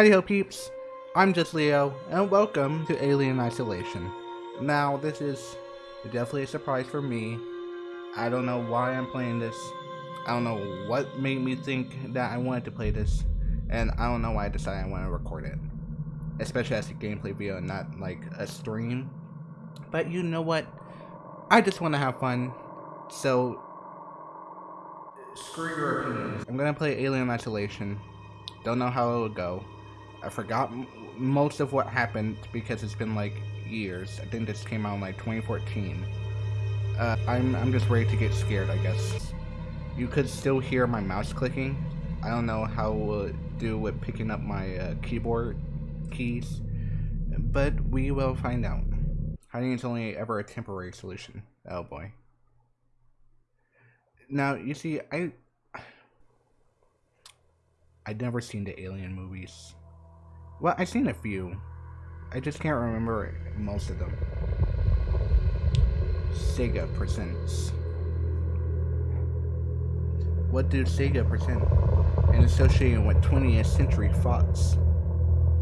Howdy ho peeps, I'm just Leo, and welcome to Alien Isolation. Now, this is definitely a surprise for me. I don't know why I'm playing this. I don't know what made me think that I wanted to play this, and I don't know why I decided I want to record it. Especially as a gameplay video and not like a stream. But you know what? I just want to have fun, so screw your opinions. I'm gonna play Alien Isolation. Don't know how it would go. I forgot most of what happened because it's been like years. I think this came out in like 2014. Uh, I'm, I'm just ready to get scared, I guess. You could still hear my mouse clicking. I don't know how it will do with picking up my uh, keyboard keys, but we will find out. Hiding is only ever a temporary solution. Oh boy. Now, you see, I... I'd never seen the Alien movies. Well, I've seen a few. I just can't remember most of them. Sega presents. What did Sega present? And associated with 20th Century Fox.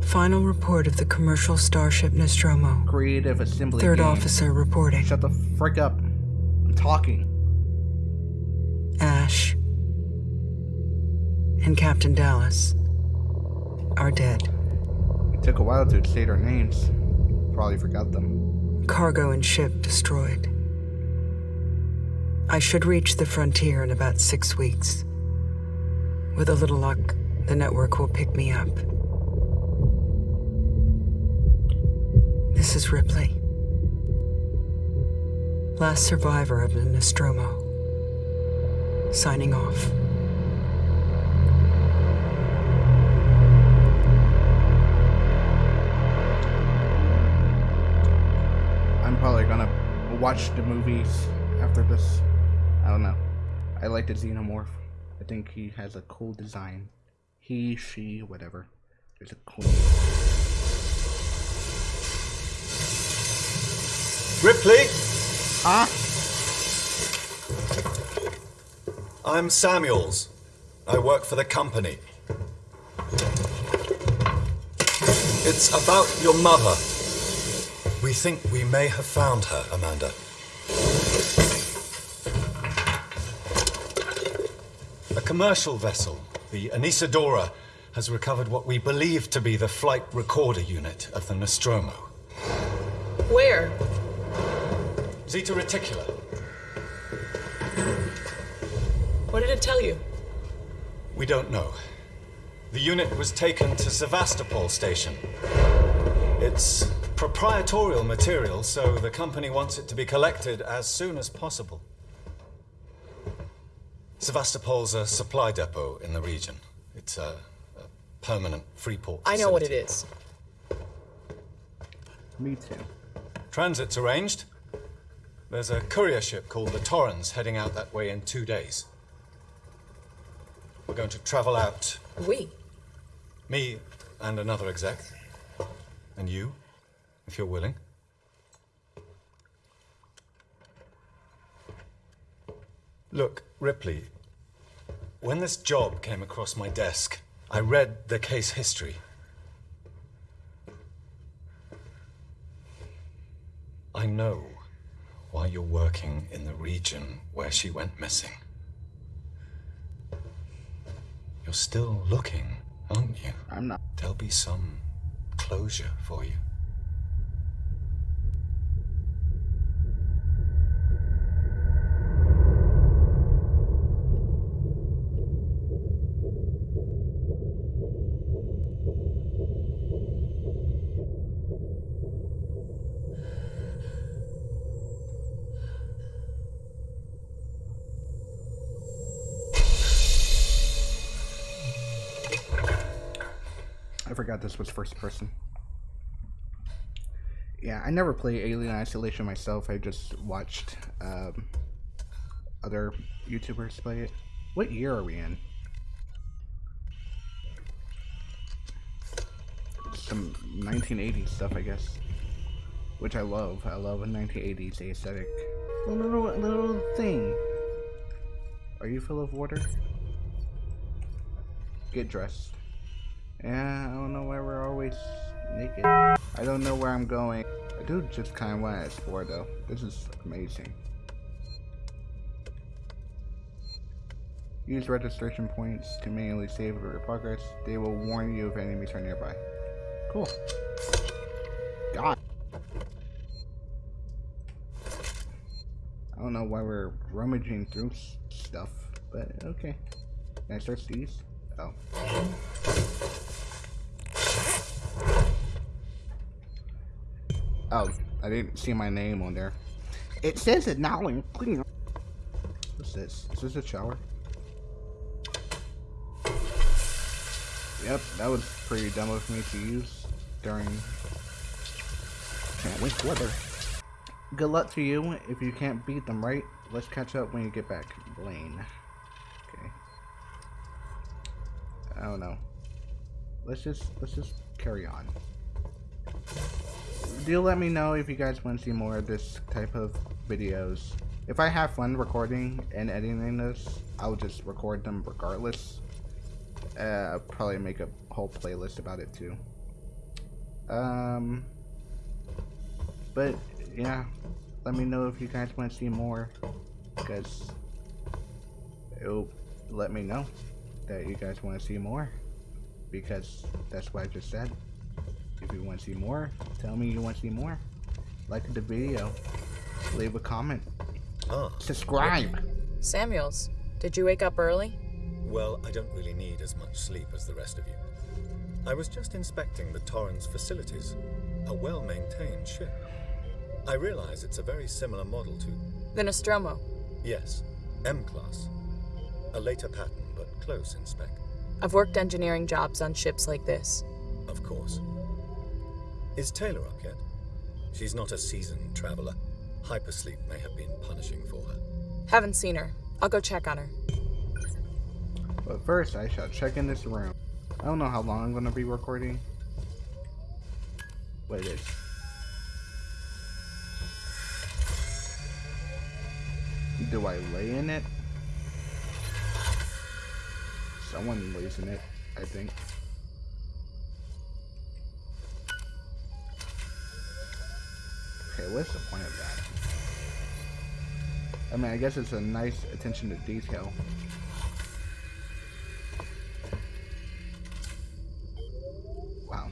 Final report of the commercial starship Nostromo. Creative Assembly Third game. officer reporting. Shut the frick up. I'm talking. Ash and Captain Dallas are dead. Took a while to say their names. Probably forgot them. Cargo and ship destroyed. I should reach the frontier in about six weeks. With a little luck, the network will pick me up. This is Ripley. Last survivor of the Nostromo. Signing off. Watch the movies after this. I don't know. I like the xenomorph. I think he has a cool design. He, she, whatever. There's a cool. Ripley, Huh? I'm Samuels. I work for the company. It's about your mother. We think we may have found her, Amanda. A commercial vessel, the Anesidora, has recovered what we believe to be the flight recorder unit of the Nostromo. Where? Zeta Reticuli. What did it tell you? We don't know. The unit was taken to Sevastopol station. It's proprietorial material, so the company wants it to be collected as soon as possible. Sevastopol's a supply depot in the region. It's a, a permanent free port. I know what it is. Me too. Transit's arranged. There's a courier ship called the Torrens heading out that way in two days. We're going to travel out We. Me and another exec. And you, if you're willing. Look, Ripley, when this job came across my desk, I read the case history. I know why you're working in the region where she went missing. You're still looking, aren't you? I'm not. There'll be some closure for you. This was first person. Yeah, I never play Alien Isolation myself. I just watched um, other YouTubers play it. What year are we in? Some 1980s stuff, I guess. Which I love. I love a 1980s aesthetic. A little, little thing. Are you full of water? Get dressed. Yeah, I don't know why we're always naked. I don't know where I'm going. I do just kind of want to explore though. This is amazing. Use registration points to manually save your progress. They will warn you if enemies are nearby. Cool. God. I don't know why we're rummaging through stuff, but okay. Can I search these? Oh. Oh, I didn't see my name on there. It says it now clean. What's this? Is this a shower? Yep, that was pretty dumb of me to use during can't wait for weather. Good luck to you. If you can't beat them right, let's catch up when you get back. Blaine. Okay. I don't know. Let's just let's just carry on. Do let me know if you guys want to see more of this type of videos. If I have fun recording and editing this, I'll just record them regardless. Uh, I'll probably make a whole playlist about it too. Um, but yeah, let me know if you guys want to see more, because it'll let me know that you guys want to see more, because that's what I just said. If you want to see more, tell me you want to see more. Like the video, leave a comment, Ah, subscribe. Samuels, did you wake up early? well, I don't really need as much sleep as the rest of you. I was just inspecting the Torrens facilities. A well maintained ship. I realize it's a very similar model to. The Nostromo. Yes, M Class. A later pattern, but close in spec, I've worked engineering jobs on ships like this. of course. Is Taylor up yet? She's not a seasoned traveler. Hypersleep may have been punishing for her. Haven't seen her. I'll go check on her. But first, I shall check in this room. I don't know how long I'm gonna be recording. What it is. Do I lay in it? Someone lays in it, I think. What's the point of that? I mean, I guess it's a nice attention to detail. Wow.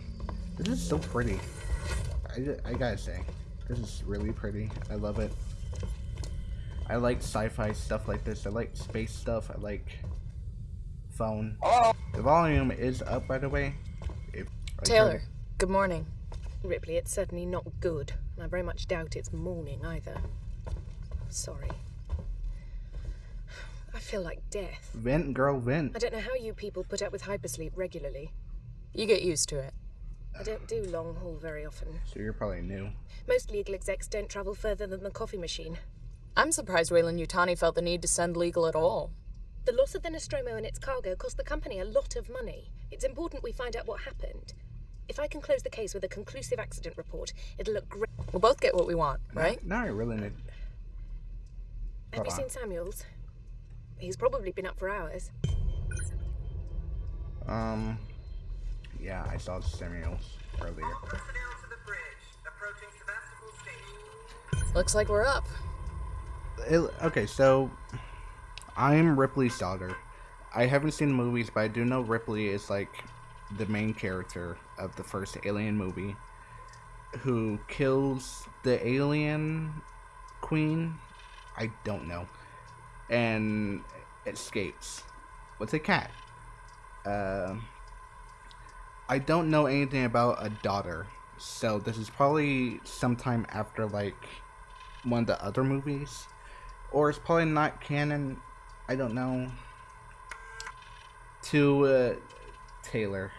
This is so pretty. I, I gotta say, this is really pretty. I love it. I like sci-fi stuff like this. I like space stuff. I like phone. The volume is up, by the way. If Taylor, good morning. Ripley, it's certainly not good, and I very much doubt it's morning either. Sorry. I feel like death. turn- Vent, girl, vent. I don't know how you people put up with hypersleep regularly. You get used to it. I don't do long haul very often. So you're probably new. Most legal execs don't travel further than the coffee machine. I'm surprised Weyland-Yutani felt the need to send legal at all. The loss of the Nostromo and its cargo cost the company a lot of money. It's important we find out what happened. If I can close the case with a conclusive accident report, it'll look great. We'll both get what we want, right? Now I really need. Have you on. seen Samuels? He's probably been up for hours. Um. Yeah, I saw Samuels earlier. Personnel to the bridge, approaching Sevastopol Station. Looks like we're up. It- okay, so I'm Ripley's daughter. I haven't seen the movies, but I do know Ripley is like the main character of the first Alien movie, who kills the alien queen. I don't know, and escapes with a cat. Um. I don't know anything about a daughter, so this is probably sometime after like one of the other movies, or it's probably not canon. I don't know. To uh, Taylor,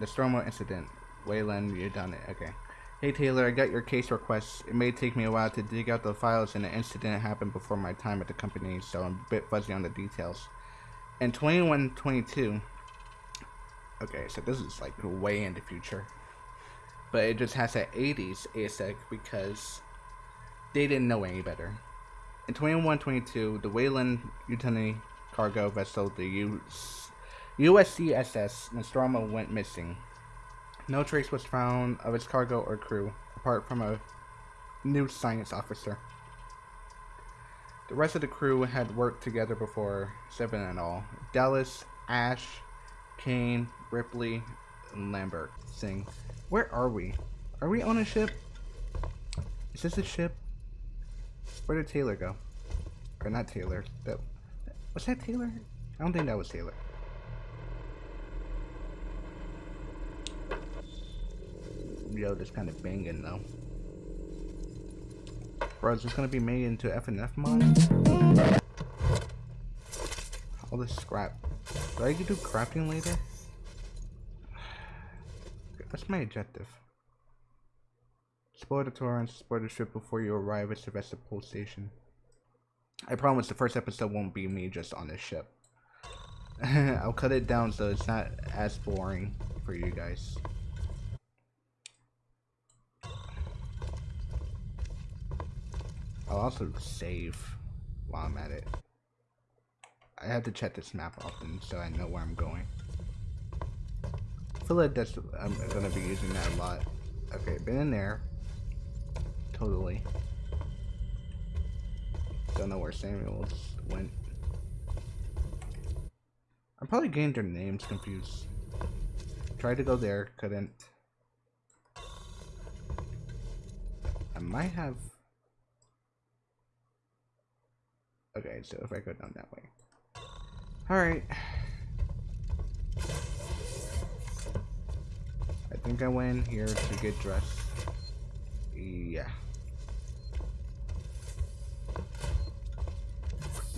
the Stromo incident. Wayland, you done it. Okay. Hey Taylor, I got your case request. It may take me a while to dig out the files, and the incident happened before my time at the company, so I'm a bit fuzzy on the details. In 2122, okay, so this is like way in the future, but it just has an 80s aesthetic because they didn't know any better. In 2122, the Wayland Utani cargo vessel, the U USCSS Nostromo went missing. No trace was found of its cargo or crew, apart from a new science officer. The rest of the crew had worked together before, seven in all. Dallas, Ash, Kane, Ripley, and Lambert sing. Where are we? Are we on a ship? Is this a ship? Where did Taylor go? Or not Taylor. That was that Taylor? I don't think that was Taylor. Yo, this kind of banging though. Bro, is this gonna be made into FNF mod? All this scrap. Do I get to do crafting later? That's my objective. Explore the Torrens, explore the ship before you arrive at Sevastopol Station. I promise the first episode won't be me just on this ship. I'll cut it down so it's not as boring for you guys. Oh, I'll also save while I'm at it. I have to check this map often so I know where I'm going. I feel like that's I'm gonna be using that a lot. Okay, been in there. Totally. Don't know where Samuels went. I'm probably getting their names confused. Tried to go there, couldn't. I might have Okay, so if I go down that way. Alright. I think I went in here to get dressed. Yeah.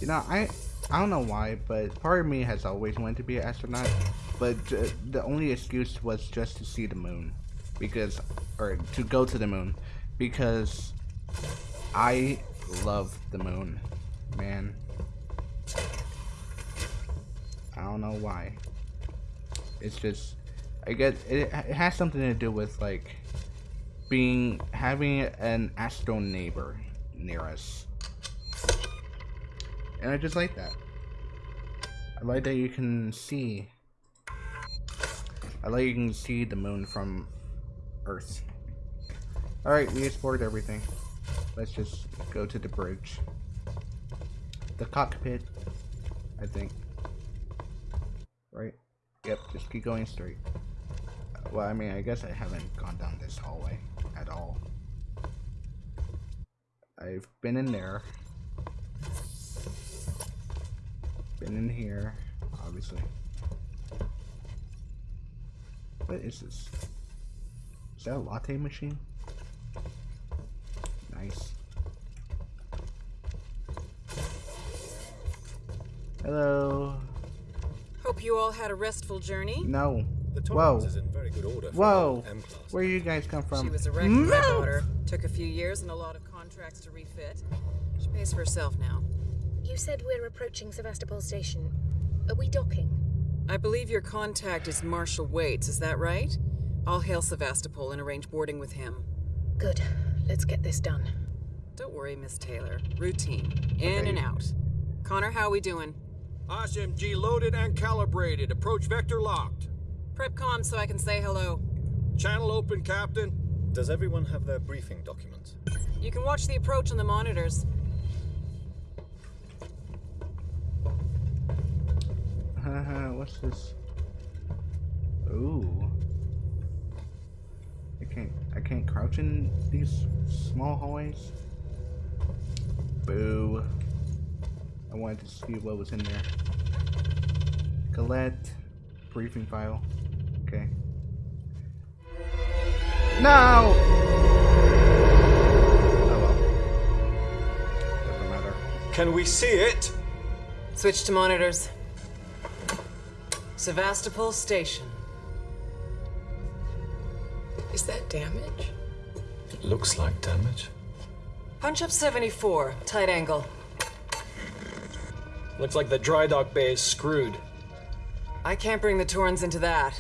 You know, I I don't know why, but part of me has always wanted to be an astronaut, but the only excuse was just to see the moon, because, or to go to the moon, because I love the moon man. I don't know why. It's just, I guess it, it has something to do with like being having an astro neighbor near us, and I just like that. I like that you can see. I like you can see the moon from Earth. Alright, we explored everything. Let's just go to the bridge the cockpit, I think. Right? Yep, just keep going straight. Well, I mean, I guess I haven't gone down this hallway at all. I've been in there. Been in here, obviously. What is this? Is that a latte machine? Nice. Hello. Hope you all had a restful journey. No. The Whoa. is in very good order. for Whoa. Where you guys come from? She was a wreck with my daughter. Took a few years and a lot of contracts to refit. She pays for herself now. You said we're approaching Sevastopol Station. Are we docking? I believe your contact is Marshal Waits, is that right? I'll hail Sevastopol and arrange boarding with him. Good. Let's get this done. Don't worry, Miss Taylor. Routine. In Okay. and out. Connor, how are we doing? SMG loaded and calibrated. Approach vector locked. Prep com so I can say hello. Channel open, Captain. Does everyone have their briefing documents? You can watch the approach on the monitors. Haha, what's this? Ooh. I can't I can't crouch in these small hallways. Boo. I wanted to see what was in there. Colette. Briefing file. Okay. No! Oh well. Doesn't matter. Can we see it? Switch to monitors. Sevastopol Station. Is that damage? It looks like damage. Punch up 74, tight angle. Looks like the dry dock bay is screwed. I can't bring the Torrens into that.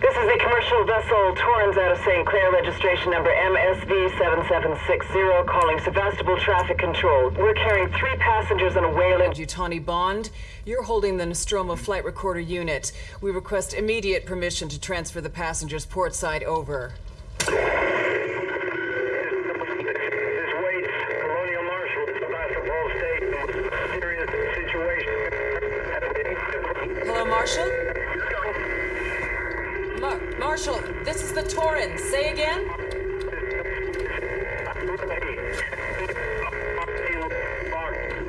This is a commercial vessel, Torrens out of St. Clair, registration number MSV7760, calling Sevastopol Traffic Control. We're carrying three passengers on a Weyland-Yutani Bond. You're holding the Nostromo flight recorder unit. We request immediate permission to transfer the passengers port side over. This Waits, Colonial Marshal, Sevastopol State. Serious situation. Hello, Marshal? Mar- Marshal, this is the Torrens. Say again?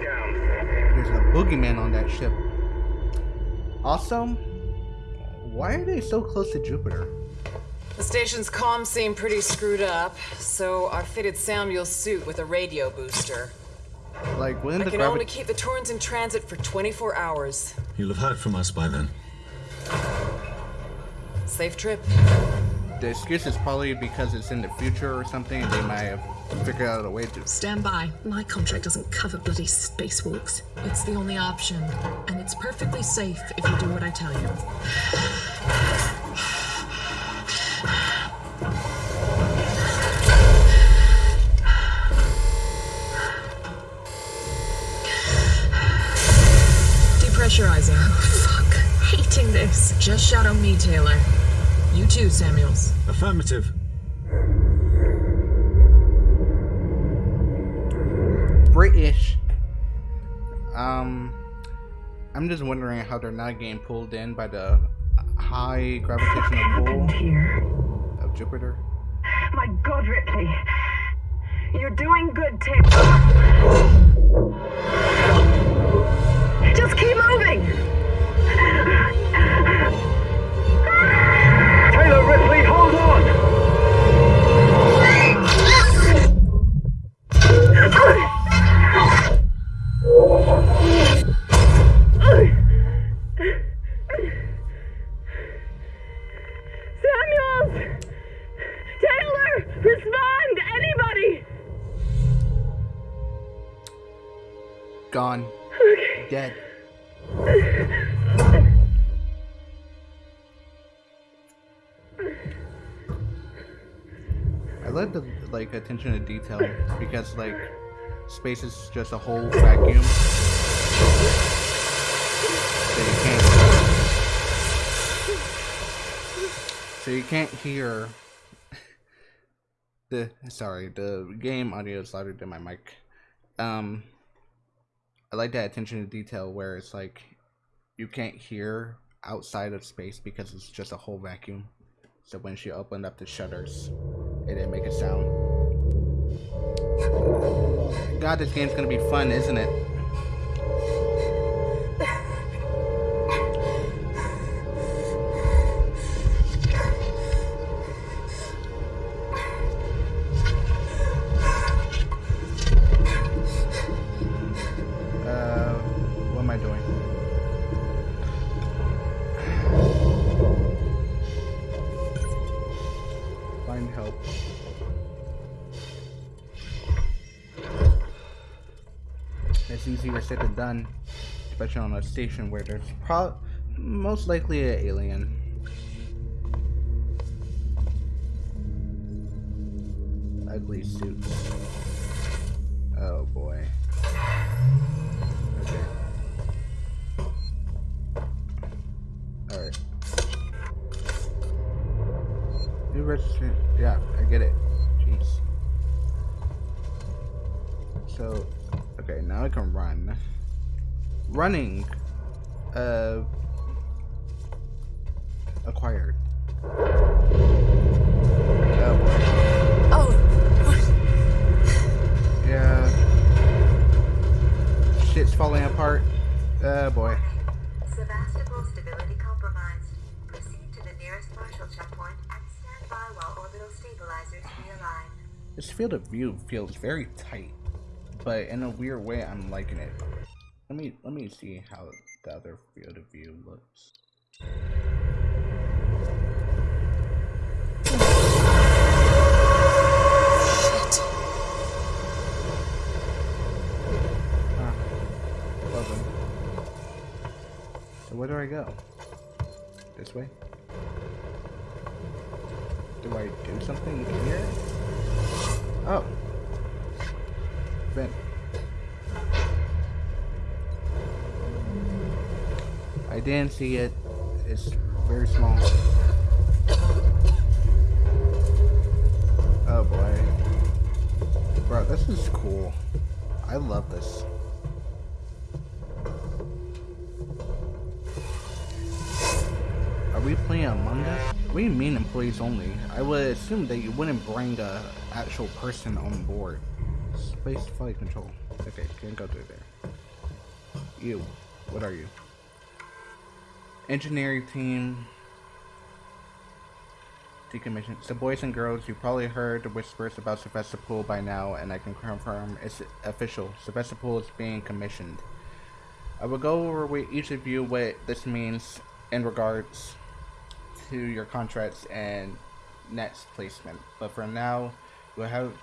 Down. There's a boogeyman on that ship. Also, why are they so close to Jupiter? The station's comms seem pretty screwed up, so I fitted Samuel's suit with a radio booster. Like, wouldn't I the can only keep the Torrens in transit for 24 hours. You'll have heard from us by then. Safe trip. The excuse is probably because it's in the future or something. and They might have figured out a way to. Stand by. My contract doesn't cover bloody spacewalks. It's the only option. And it's perfectly safe if you do what I tell you. Depressurizing. Oh, fuck. Hating this. Just shadow me, Taylor. You too, Samuels. Affirmative. British. Um, I'm just wondering how they're not getting pulled in by the high gravitational pull Here. of Jupiter. My God, Ripley. You're doing good, Tim. Just keep moving. Like attention to detail because like space is just a whole vacuum. So you can't So you can't hear the sorry, the game audio is louder than my mic. Um I like that attention to detail where it's like you can't hear outside of space because it's just a whole vacuum. So when she opened up the shutters, it didn't make a sound. God, this game's gonna be fun, isn't it? Station where there's pro most likely an alien. Ugly suits. Oh boy. Okay. Alright. New registration. Yeah, I get it. Jeez. So, okay, now I can run. Running. Uh. Acquired. Oh boy. Oh, Yeah. Shit's falling apart. Oh boy. Sevastopol stability compromised. Proceed to the nearest Marshall checkpoint and stand by while orbital stabilizers realign. This field of view feels very tight, but in a weird way, I'm liking it. Let me let me see how the other field of view looks. shit. Ah, Buzzing. So where do I go? This way? Do I do something here? Oh. Vent. I didn't see it. It's very small. Oh boy. Bro, this is cool. I love this. Are we playing Among Us? What do you mean employees only? I would assume that you wouldn't bring a actual person on board. Space flight control. Okay, can't go through there. You. What are you? Engineering team. Decommission. So boys and girls, you probably heard the whispers about Sevastopol by now, and I can confirm it's official. Sevastopol is being commissioned. I will go over with each of you what this means in regards to your contracts and next placement. But for now, we'll have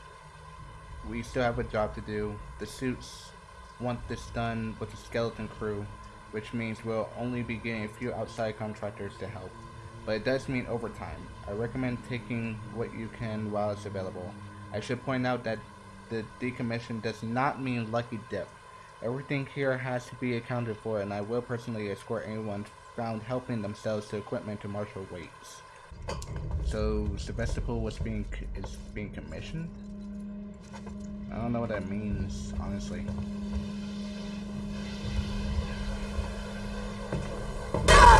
we still have a job to do. The suits want this done with a skeleton crew, which means we'll only be getting a few outside contractors to help. But it does mean overtime. I recommend taking what you can while it's available. I should point out that the decommission does not mean lucky dip. Everything here has to be accounted for and I will personally escort anyone found helping themselves to equipment to marshal Waits. So Sevastopol was being is being commissioned? I don't know what that means, honestly.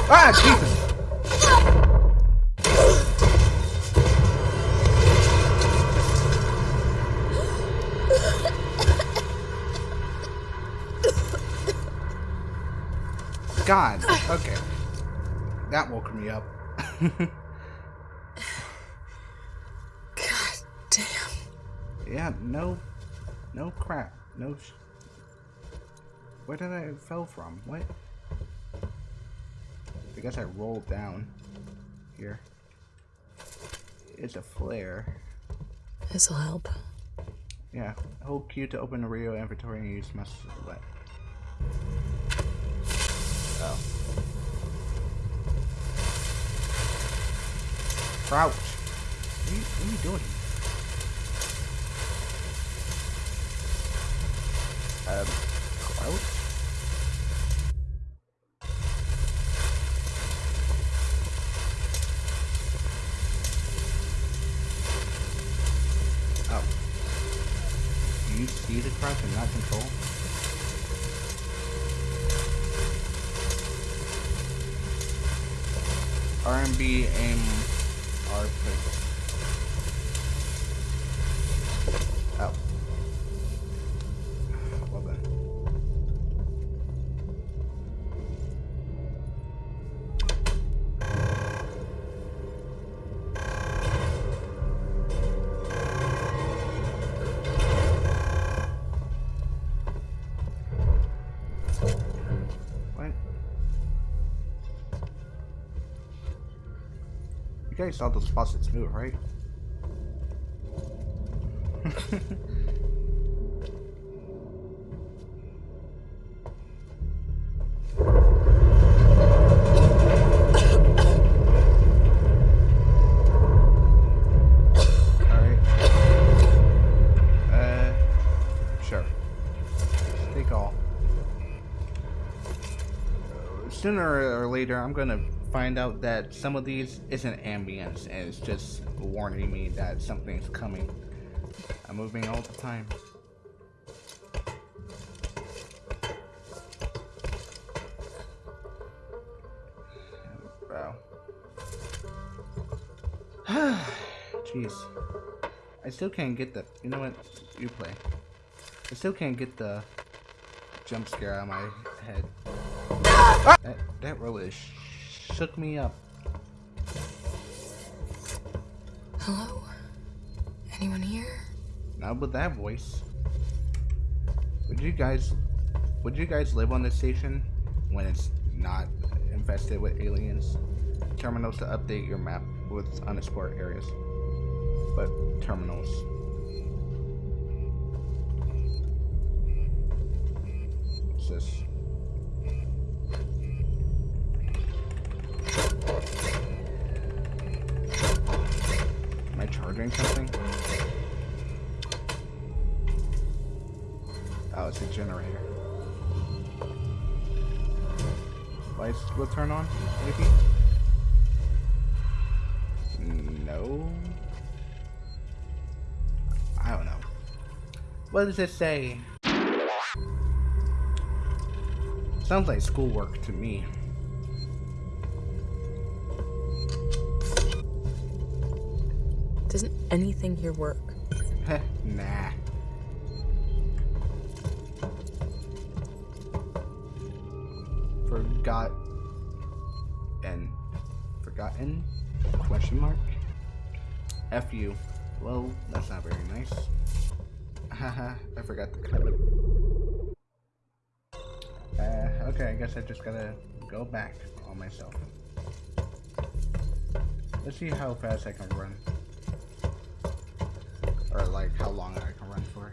Ah, Jesus! God, okay. That woke me up. God damn. Yeah, no, no crap, no. Sh Where did I fell from? What? I guess I rolled down here. It's a flare. This'll help. Yeah, hold Q to open the radio inventory and use must what? Oh. Crouch. What are you, what are you doing? Um, crouch? Oh. You see and not control? R&B aim R guys saw those faucets move, right? Uh, sure. Take all. Sooner or later, I'm gonna find out that some of these isn't ambience and it's just warning me that something's coming. I'm moving all the time. Wow. Jeez. I still can't get the. You know what? You play. I still can't get the jump scare out of my head. That, that really sh shook me up. Hello? Anyone here? Not with that voice. Would you guys would you guys live on this station when it's not infested with aliens? Terminals to update your map with unexplored areas. But terminals. What's this? Doing something? Oh, it's a generator. Lights will turn on, maybe? No. I don't know. What does it say? Sounds like schoolwork to me. Doesn't anything here work? Nah. Forgot and forgotten question mark F you. Well, that's not very nice. Haha, I forgot the code. Uh, okay, I guess I just gotta go back on myself. Let's see how fast I can run. Or like how long I can run for.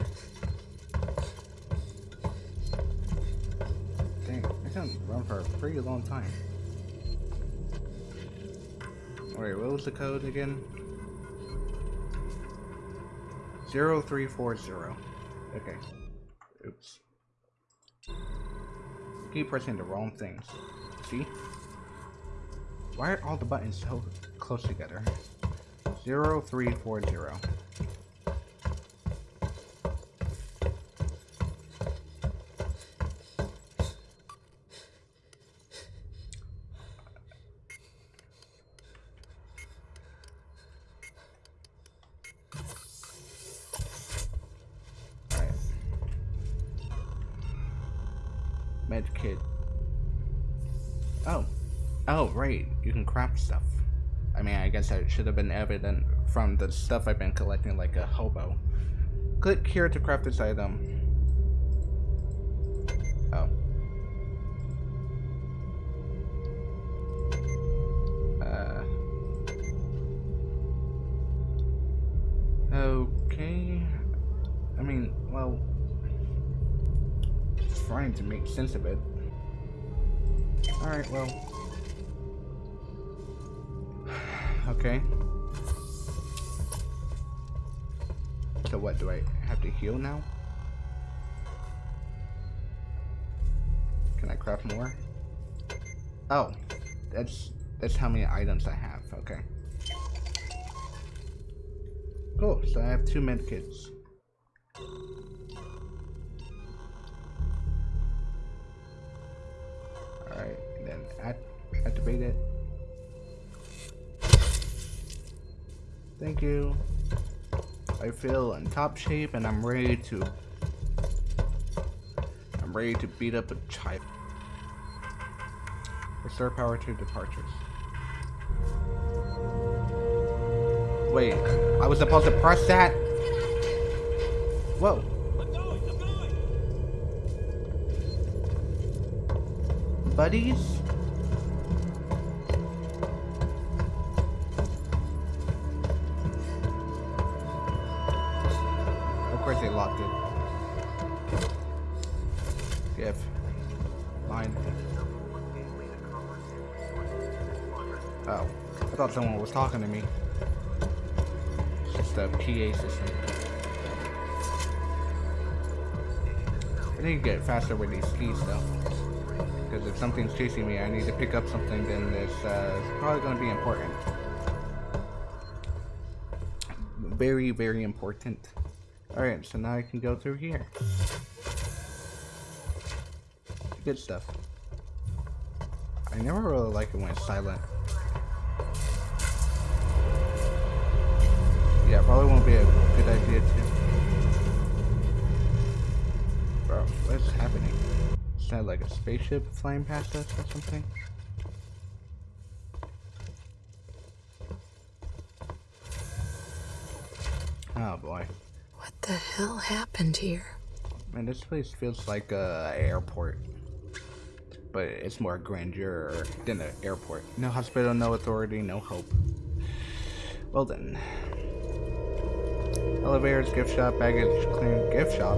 Dang, I can run for a pretty long time. Wait, what was the code again? 0340. Okay. Oops. Keep pressing the wrong things. See? Why are all the buttons so close together? 0340. Should have been evident from the stuff I've been collecting like a hobo. Click here to craft this item. Oh. Uh. Okay. I mean, well, trying to make sense of it. Oh, that's that's how many items I have, okay. Cool, so I have two medkits. Alright, then act activate it. Thank you. I feel in top shape and I'm ready to I'm ready to beat up a child. Restore power to departures. Wait, I was supposed to press that? Whoa. Buddies? Someone was talking to me. It's just a PA system. I need to get faster with these keys though. Because if something's chasing me, I need to pick up something, then it's, uh, it's probably going to be important. Very, very important. Alright, so now I can go through here. Good stuff. I never really like it when it's silent. Probably won't be a good idea too. Bro, what's happening? Is that like a spaceship flying past us or something? Oh boy. What the hell happened here? Man, this place feels like a airport. But it's more grandeur than an airport. No hospital, no authority, no hope. Well then. Elevators, gift shop, baggage clearing, gift shop.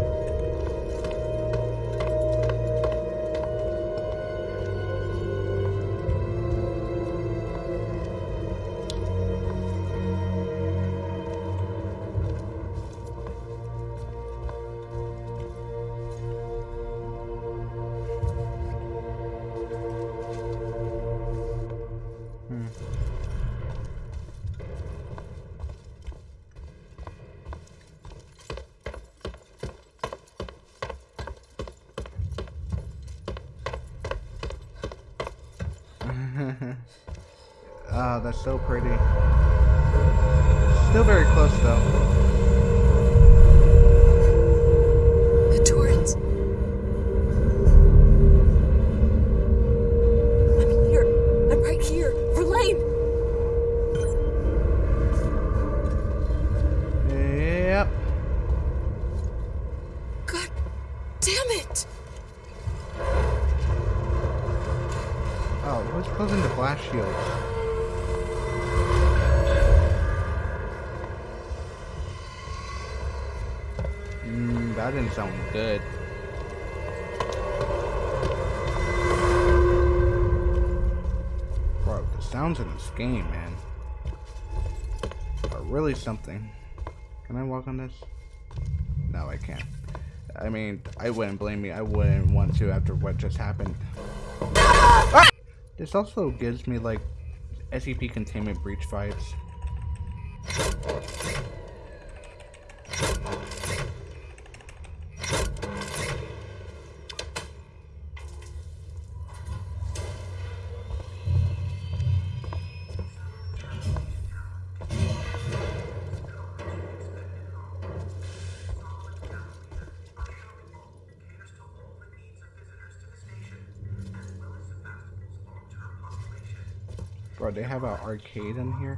That's so pretty. Still very close though. Good. Bro, the sounds in this game, man, are really something. Can I walk on this? No, I can't. I mean, I wouldn't blame me. I wouldn't want to after what just happened. Ah! This also gives me like SCP containment breach vibes. Bro, they have an arcade in here.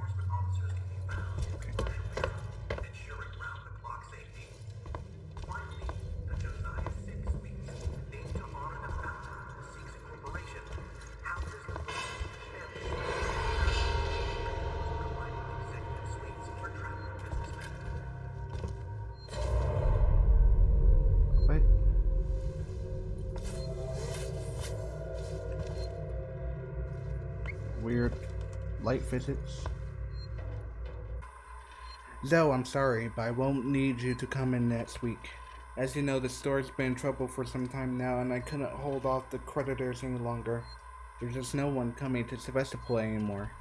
Physics. Zoe, I'm sorry, but I won't need you to come in next week. As you know, the store's been in trouble for some time now, and I couldn't hold off the creditors any longer. There's just no one coming to Sevastopol anymore.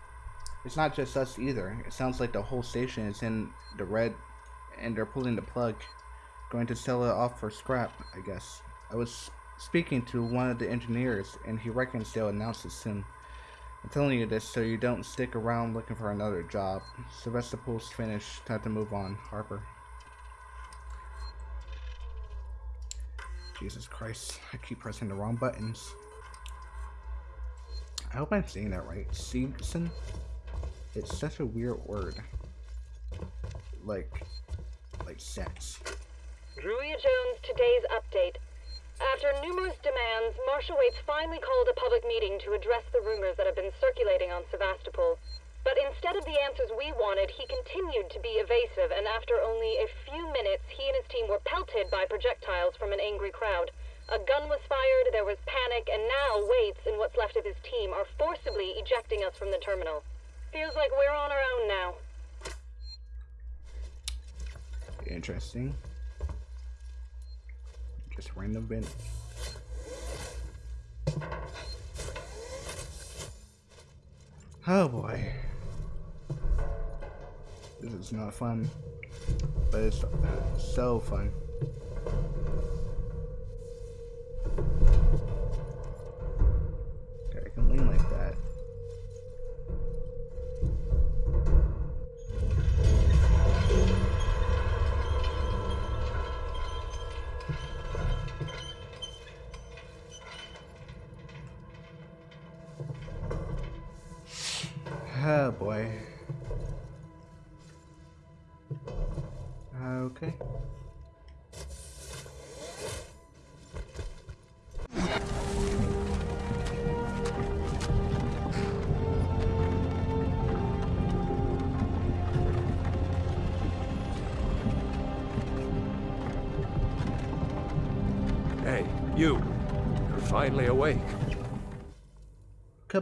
It's not just us either. It sounds like the whole station is in the red, and they're pulling the plug. Going to sell it off for scrap, I guess. I was speaking to one of the engineers, and he reckons they'll announce it soon. I'm telling you this so you don't stick around looking for another job. Sevastopol's finished. Time to move on. Harper. Jesus Christ. I keep pressing the wrong buttons. I hope I'm saying that right. Seegson? It's such a weird word. Like, like sex. Julia Jones, today's update. After numerous demands, Marshal Waits finally called a public meeting to address the rumors that have been circulating on Sevastopol. But instead of the answers we wanted, he continued to be evasive, and after only a few minutes, he and his team were pelted by projectiles from an angry crowd. A gun was fired, there was panic, and now Waits and what's left of his team are forcibly ejecting us from the terminal. Feels like we're on our own now. Interesting. Just random event. Oh boy. This is not fun. But it's so fun. Okay, I can lean like that.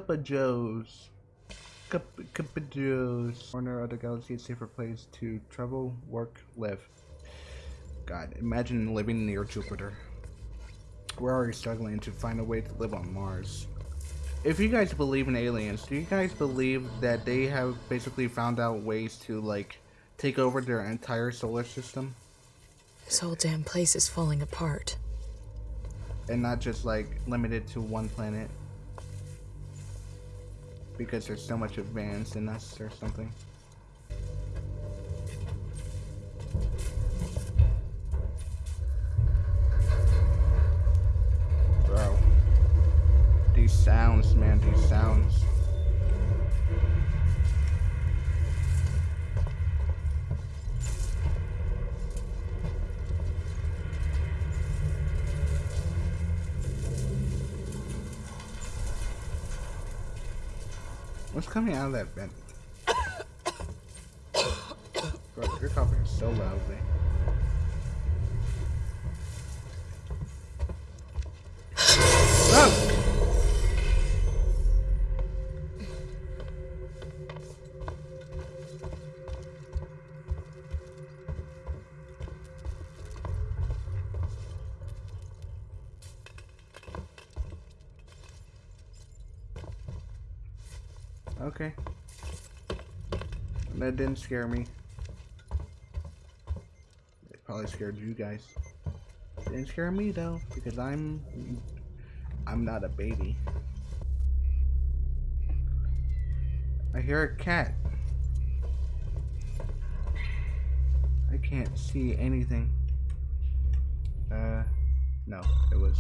Cup of Joe's. Cup, cup of Joe's. Corner of the galaxy, a safer place to travel, work, live. God, imagine living near Jupiter. We're already struggling to find a way to live on Mars. If you guys believe in aliens, do you guys believe that they have basically found out ways to, like, take over their entire solar system? This whole damn place is falling apart. And not just, like, limited to one planet? Because they're so much advanced in us or something. Coming out of that vent? That didn't scare me. It probably scared you guys. It Didn't scare me though, because I'm I'm not a baby. I hear a cat. I can't see anything. Uh, no, it was,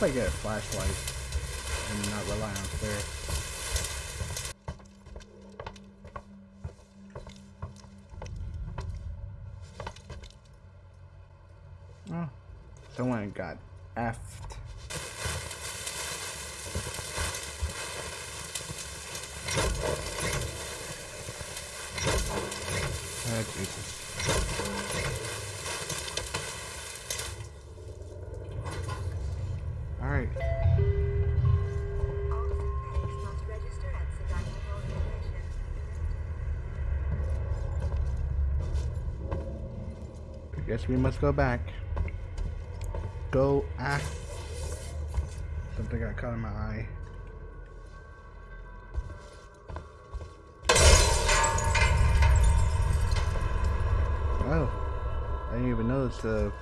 yeah. I get a flashlight and not rely on Claire. Oh, someone got effed. Oh, Jesus. Alright. I guess we must go back. Go ah. Something got caught in my eye. Oh. I didn't even notice the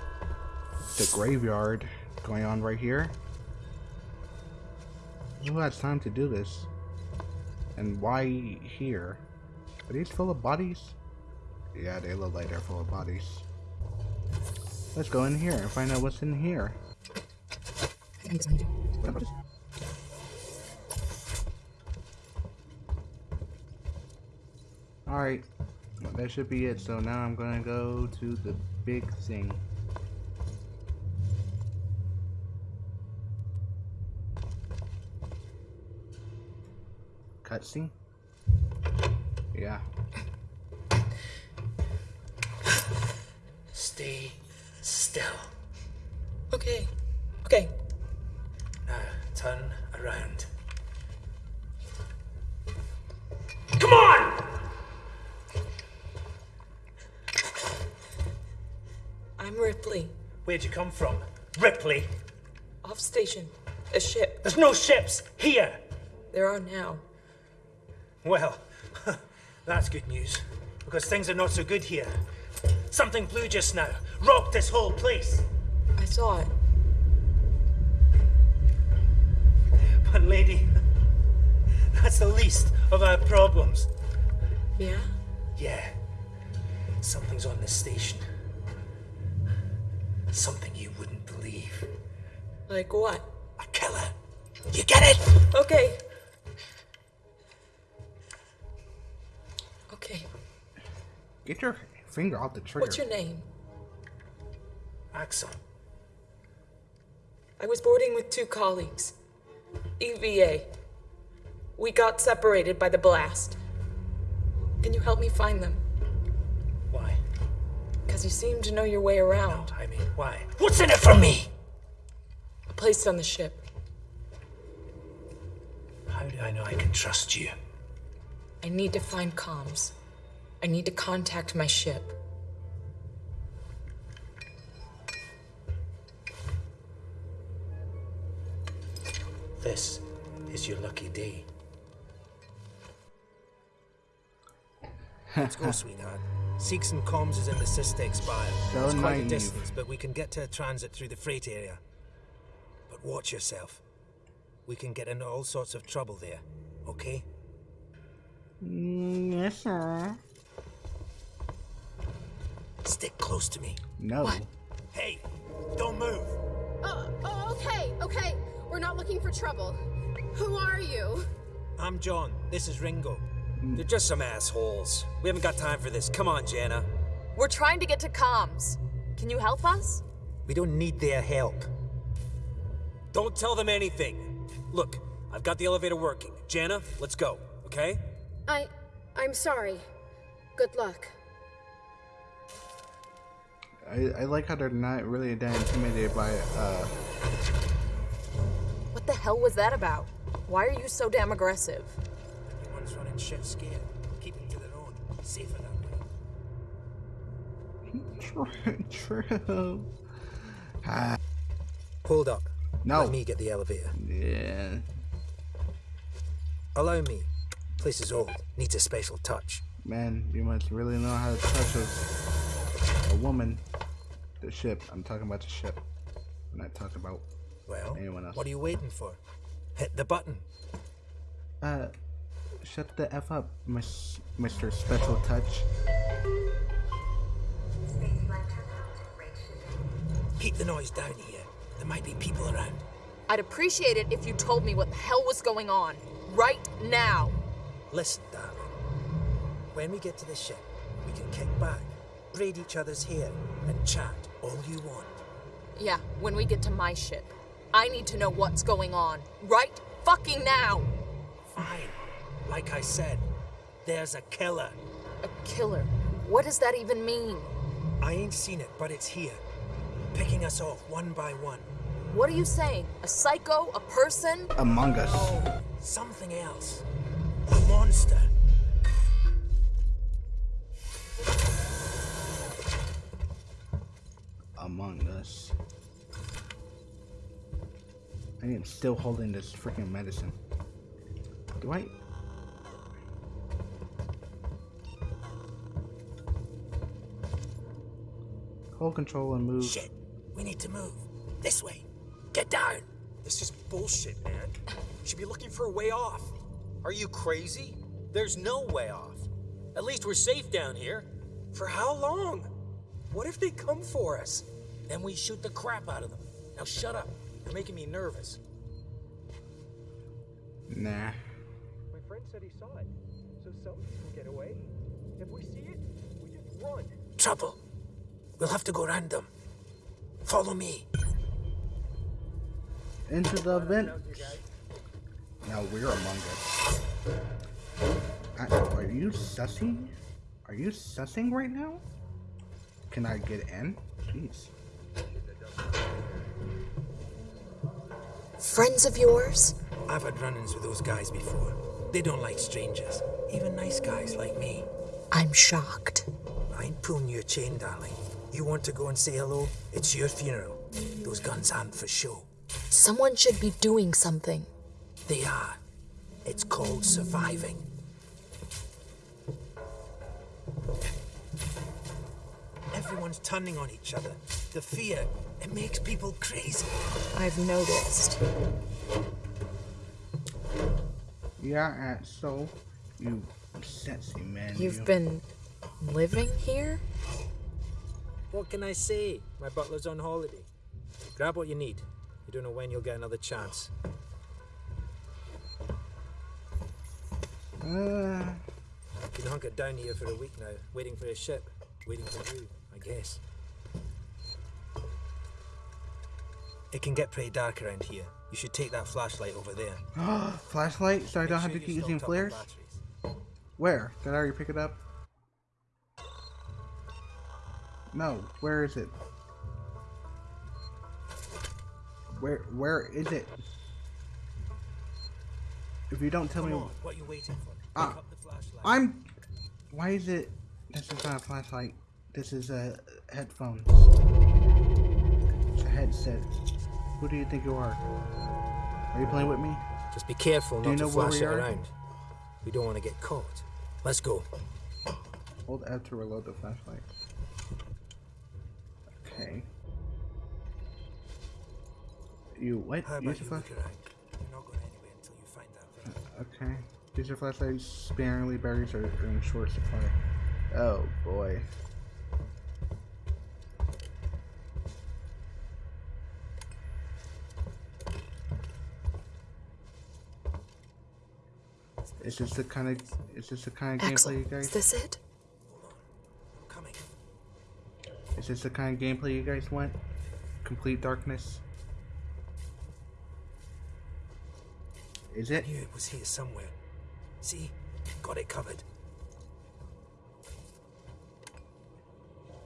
the graveyard going on right here. Who has time to do this? And why here? Are these full of bodies? Yeah, they look like they're full of bodies. Let's go in here and find out what's in here. Alright, that should be it. So now I'm gonna go to the big thing. Cutscene? Yeah. Stay still. Okay. Okay. Now turn around. Come on! I'm Ripley. Where'd you come from? Ripley? Off station. A ship. There's no ships here! There are now. Well, that's good news. Because things are not so good here. Something blew just now. Rocked this whole place. I saw it. But, lady, that's the least of our problems. Yeah? Yeah. Something's on this station. Something you wouldn't believe. Like what? A killer. You get it? Okay. Okay. Get your finger off the trigger. What's your name? Axel. I was boarding with two colleagues. EVA. We got separated by the blast. Can you help me find them? Why? Because you seem to know your way around. I mean, why? What's in it for me? A place on the ship. How do I know I can trust you? I need to find comms. I need to contact my ship. This is your lucky day. Let's go, sweetheart. Seegson comms is in the SysTech bio. So it's quite a distance, but we can get to a transit through the freight area. But watch yourself. We can get into all sorts of trouble there, okay? Mm, yes, sir. Stick close to me. No. Hey, don't move. Uh, oh, okay, okay. We're not looking for trouble. Who are you? I'm John. This is Ringo. They're just some assholes. We haven't got time for this. Come on, Jana. We're trying to get to comms. Can you help us? We don't need their help. Don't tell them anything. Look, I've got the elevator working. Jana, let's go, okay? I. I'm sorry. Good luck. I, I like how they're not really that intimidated by uh What the hell was that about? Why are you so damn aggressive? Everyone's running shit scared, keeping to their own. Safer that way. true. Ah, Hold up. No. Let me get the elevator. yeah. Allow me. Place is old. Needs a special touch. Man, you must really know how to touch a, a woman. The ship. I'm talking about the ship. I'm not talking about Well, anyone else. what are you waiting for? Hit the button. Uh, shut the f up, Miss, Mr. Special Touch. Keep the noise down here. There might be people around. I'd appreciate it if you told me what the hell was going on. Right now. Listen, darling. When we get to the ship, we can kick back, braid each other's hair, and chat all you want. Yeah, when we get to my ship. I need to know what's going on. Right fucking now. Fine. Like I said, there's a killer. A killer? What does that even mean? I ain't seen it, but it's here. Picking us off one by one. What are you saying? A psycho? A person? Among Us. Oh, something else. A monster. Among Us. I am still holding this freaking medicine. Do I? Hold control and move. Shit. We need to move. This way. Get down. This is bullshit, man. You should be looking for a way off. Are you crazy? There's no way off. At least we're safe down here. For how long? What if they come for us? Then we shoot the crap out of them. Now shut up. You're making me nervous. Nah. My friend said he saw it, so some people get away. If we see it, we just run. Trouble. We'll have to go round them. Follow me. Into the vent. Now we're among us. I, are you sussing? Are you sussing right now? Can I get in? Jeez. Friends of yours? I've had run-ins with those guys before. They don't like strangers, even nice guys like me. I'm shocked. I ain't pulling your chain, darling. You want to go and say hello? It's your funeral. Those guns aren't for show. Someone should be doing something. They are. It's called surviving. Everyone's turning on each other. The fear, it makes people crazy. I've noticed. Yeah, uh, so you sexy man. You've you. been living here? What can I say? My butler's on holiday. Grab what you need. You don't know when you'll get another chance. Uh, Been hunkered down here for a week now, waiting for a ship. Waiting for you, I guess. It can get pretty dark around here. You should take that flashlight over there. flashlight, so I don't have sure to keep using stocked up on flares. Where? Did I already pick it up? No. Where is it? Where Where is it? If you don't tell Come me, on, what you waiting for? Ah, Pick up the flashlight. I'm. Why is it? This is not a flashlight. This is a headphone. It's a headset. Who do you think you are? Are you playing with me? Just be careful Do you not know to flash it are? around. We don't want to get caught. Let's go. Hold F to reload the flashlight. Okay. You what? How Use about the you flash- look around? You're not going anywhere until you find that thing. Uh, okay. Use your flashlight sparingly. Berries are in short supply. Oh boy. Is this the kind of is this the kind of Axel, gameplay you guys? is this it? Coming. Is this the kind of gameplay you guys want? Complete darkness. Is it? I knew it was here somewhere. See? Got it covered.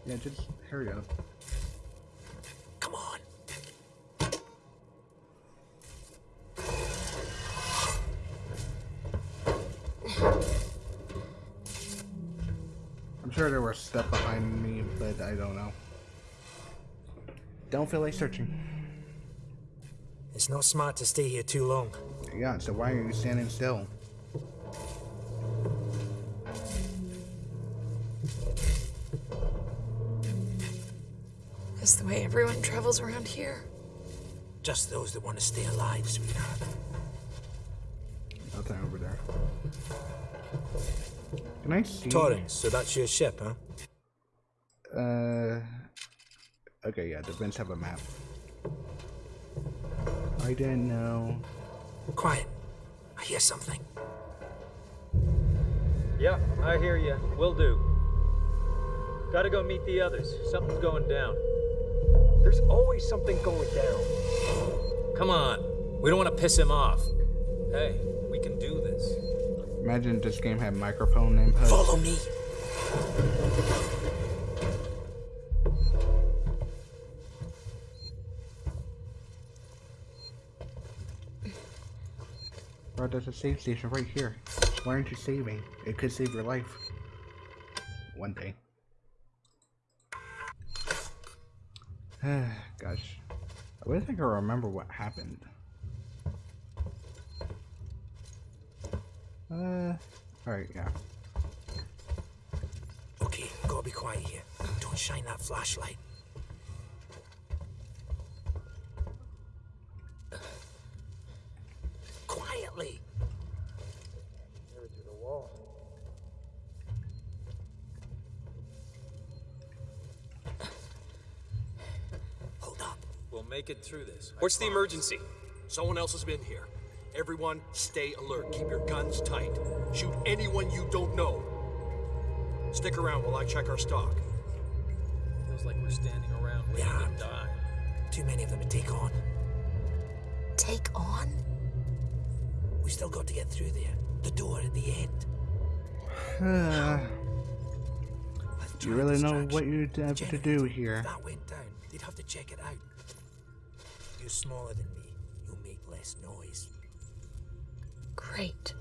Yeah, just hurry up. Sure there was stuff behind me, but I don't know. Don't feel like searching. It's not smart to stay here too long. Yeah, so why are you standing still? Is the way everyone travels around here? Just those that want to stay alive, sweetheart. Nothing over there. Can I see? Torrens, so that's your ship, huh? Uh. Okay, yeah, the vents have a map. I didn't know. Quiet. I hear something. Yeah, I hear you. Will do. Gotta go meet the others. Something's going down. There's always something going down. Come on. We don't want to piss him off. Hey, we can do this. Imagine this game had microphone input. Follow me. Bro, there's a save station right here. Why aren't you saving? It could save your life. One day. Gosh. I wish I could remember what happened. Uh, alright, yeah. Okay, gotta be quiet here. Don't shine that flashlight. Quietly. Near to the wall. Hold up. We'll make it through this. What's the emergency? Someone else has been here. Everyone, stay alert. Keep your guns tight. Shoot anyone you don't know. Stick around while I check our stock. Feels like we're standing around waiting Yeah. to die. Too many of them to take on. Take on? We still got to get through there. The door at the end. Do you really know what you have to do here? If that went down, they'd have to check it out. You're smaller than me. You'll make less noise. Great.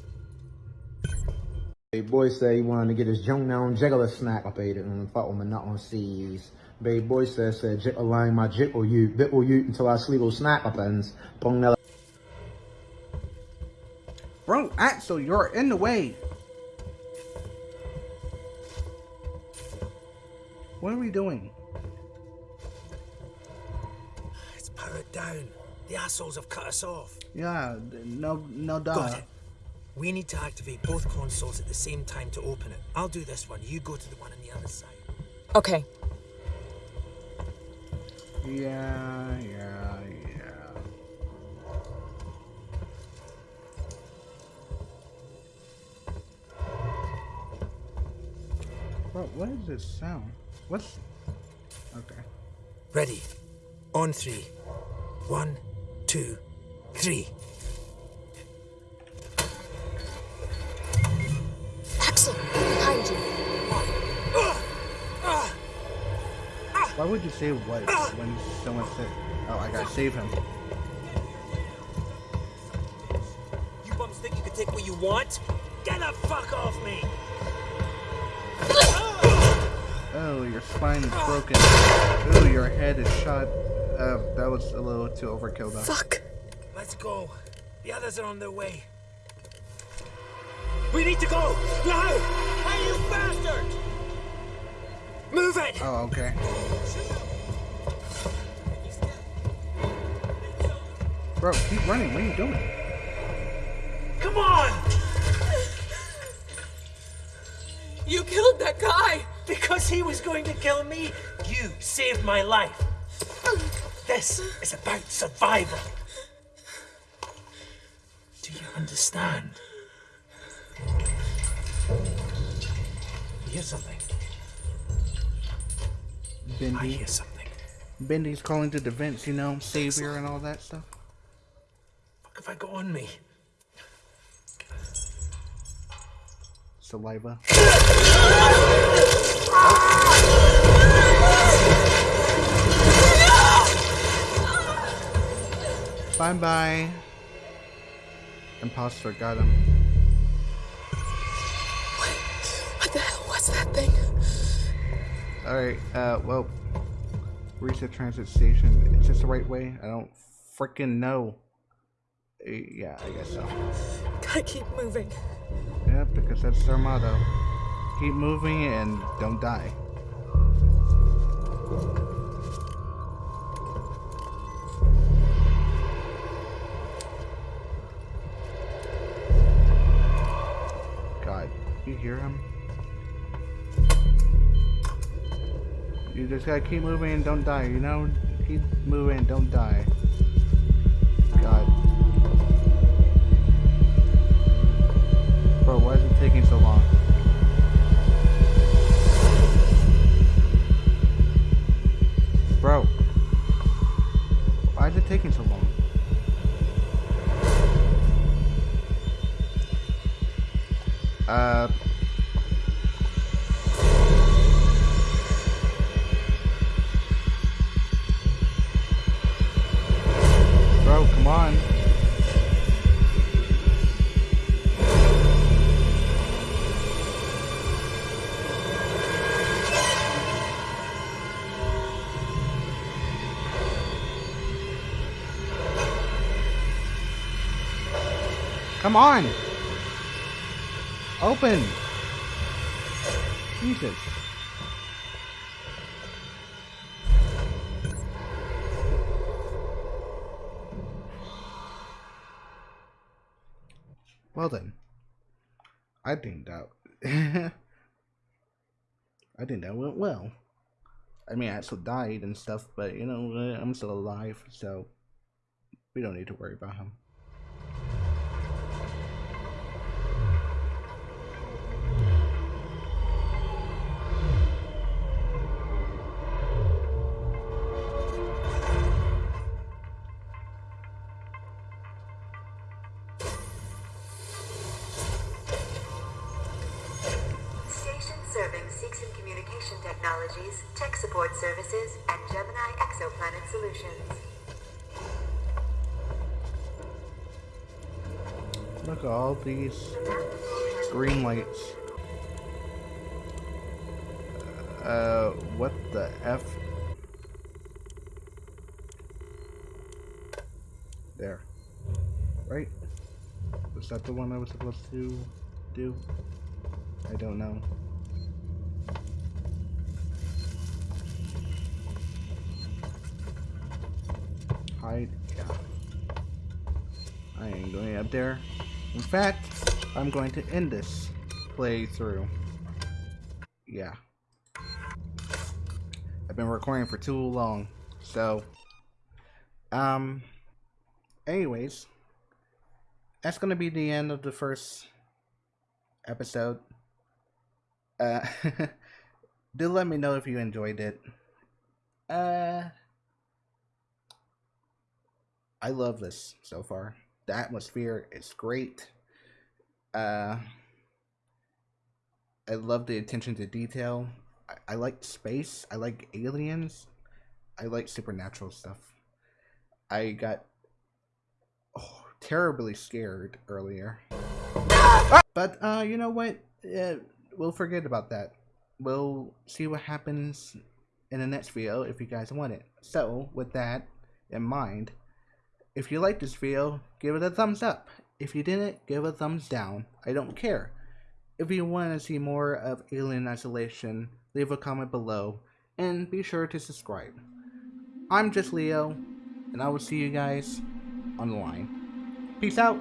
Big boy said he wanted to get his junk down jiggler snack I paid it and fuck with my nut on C's. Big boy said said jickle line my jickle you, bit or you until I sleep will snack up ends. Bong nella. Bro, Axel, you're in the way. What are we doing? It's powered down. The assholes have cut us off. Yeah, no, no duh. Got it. We need to activate both consoles at the same time to open it. I'll do this one. You go to the one on the other side. Okay. Yeah, yeah, yeah. Bro, what is this sound? What's... Okay. Ready. On three. One, two, three. Axel, behind you. Why would you say what when someone said, oh, I gotta save him? You bums think you can take what you want? Get the fuck off me! Oh, your spine is broken. Oh, your head is shot. Uh, that was a little too overkill, though. Fuck. Let's go. The others are on their way. We need to go! Now! Hey, you bastard! Move it! Oh, okay. Bro, keep running. What are you doing? Come on! You killed that guy! Because he was going to kill me, you saved my life. This is about survival. Do you understand? Hear something. Bendy. I hear something. Bendy's calling to defense, you know, savior and all that stuff. What have I got on me? Saliva. Bye bye. Imposter got him. What the hell was that thing? Alright, uh, well, reach the transit station. Is this the right way? I don't freaking know. Uh, Yeah, I guess so. Gotta keep moving. Yeah, because that's their motto. Keep moving and don't die. God, you hear him? You just gotta keep moving and don't die, you know? Keep moving and don't die. God. Bro, why is it taking so long? Bro. Why is it taking so long? Uh... Come on! Open! Jesus. Well then. I think that I think that went well. I mean, I still died and stuff, but you know, I'm still alive, so we don't need to worry about him. These green lights. Uh, what the F? There. Right? Was that the one I was supposed to do? I don't know. Hide? Yeah. I ain't going up there. In fact, I'm going to end this playthrough. Yeah. I've been recording for too long. So, um, anyways, that's going to be the end of the first episode. Uh, do let me know if you enjoyed it. Uh, I love this so far. The atmosphere is great. Uh, I love the attention to detail. I, I like space. I like aliens. I like supernatural stuff. I got oh, terribly scared earlier. But uh, you know what? Uh, we'll forget about that. We'll see what happens in the next video if you guys want it. So, with that in mind, if you like this video, give it a thumbs up. If you didn't, give a thumbs down. I don't care. If you want to see more of Alien Isolation, leave a comment below and be sure to subscribe. I'm just Leo, and I will see you guys on the line. Peace out.